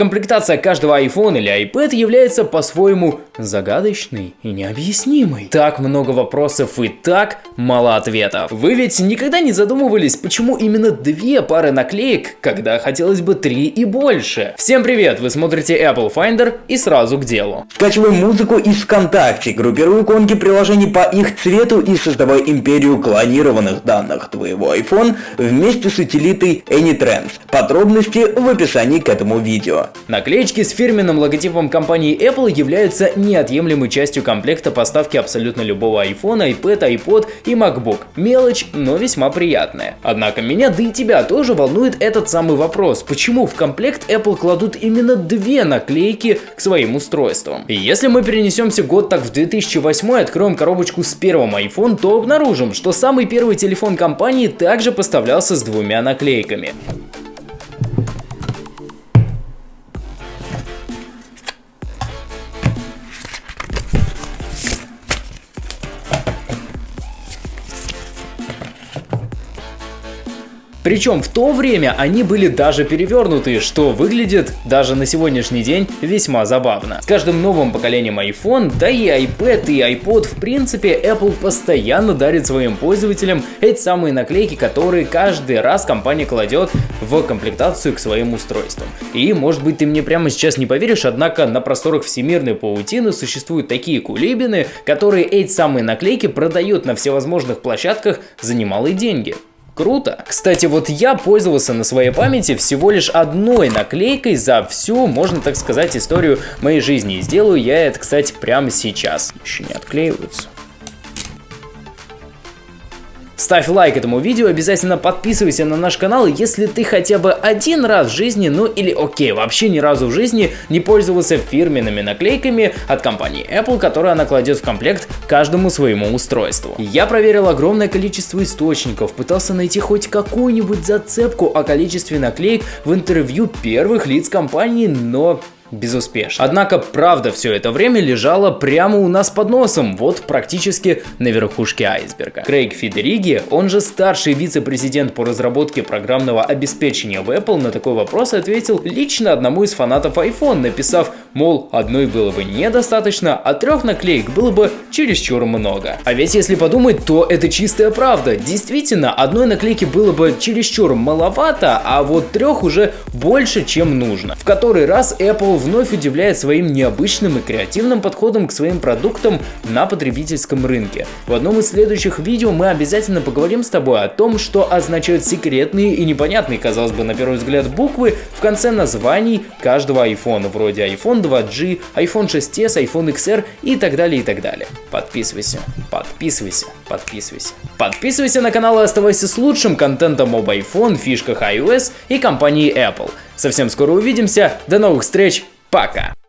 Комплектация каждого iPhone или iPad является по-своему загадочной и необъяснимой. Так много вопросов и так мало ответов. Вы ведь никогда не задумывались, почему именно две пары наклеек, когда хотелось бы три и больше? Всем привет, вы смотрите Apple Finder и сразу к делу. Скачивай музыку из ВКонтакте, группируй иконки приложений по их цвету и создавай империю клонированных данных твоего iPhone вместе с утилитой AnyTrends. Подробности в описании к этому видео. Наклеечки с фирменным логотипом компании Apple являются неотъемлемой частью комплекта поставки абсолютно любого iPhone, iPad, iPod и MacBook. Мелочь, но весьма приятная. Однако меня, да и тебя тоже волнует этот самый вопрос. Почему в комплект Apple кладут именно две наклейки к своим устройствам? И если мы перенесемся год так в 2008 и откроем коробочку с первым iPhone, то обнаружим, что самый первый телефон компании также поставлялся с двумя наклейками. Причем в то время они были даже перевернутые, что выглядит даже на сегодняшний день весьма забавно. С каждым новым поколением iPhone, да и iPad и iPod в принципе Apple постоянно дарит своим пользователям эти самые наклейки, которые каждый раз компания кладет в комплектацию к своим устройствам. И может быть ты мне прямо сейчас не поверишь, однако на просторах всемирной паутины существуют такие кулибины, которые эти самые наклейки продают на всевозможных площадках за немалые деньги. Круто. Кстати, вот я пользовался на своей памяти всего лишь одной наклейкой за всю, можно так сказать, историю моей жизни. И сделаю я это, кстати, прямо сейчас. Еще не отклеиваются. Ставь лайк этому видео, обязательно подписывайся на наш канал, если ты хотя бы один раз в жизни, ну или окей, вообще ни разу в жизни не пользовался фирменными наклейками от компании Apple, которые она кладет в комплект каждому своему устройству. Я проверил огромное количество источников, пытался найти хоть какую-нибудь зацепку о количестве наклеек в интервью первых лиц компании, но безуспешно. Однако правда все это время лежала прямо у нас под носом, вот практически на верхушке айсберга. Крейг Федериги, он же старший вице-президент по разработке программного обеспечения в Apple, на такой вопрос ответил лично одному из фанатов iPhone, написав, мол, одной было бы недостаточно, а трех наклеек было бы чересчур много. А ведь если подумать, то это чистая правда. Действительно, одной наклейки было бы чересчур маловато, а вот трех уже больше, чем нужно. В который раз Apple вновь удивляет своим необычным и креативным подходом к своим продуктам на потребительском рынке. В одном из следующих видео мы обязательно поговорим с тобой о том, что означают секретные и непонятные, казалось бы, на первый взгляд буквы в конце названий каждого iPhone, вроде iPhone 2G, iPhone 6s, iPhone XR и так далее и так далее. Подписывайся, подписывайся, подписывайся. Подписывайся на канал и оставайся с лучшим контентом об iPhone, фишках iOS и компании Apple. Совсем скоро увидимся, до новых встреч, пока!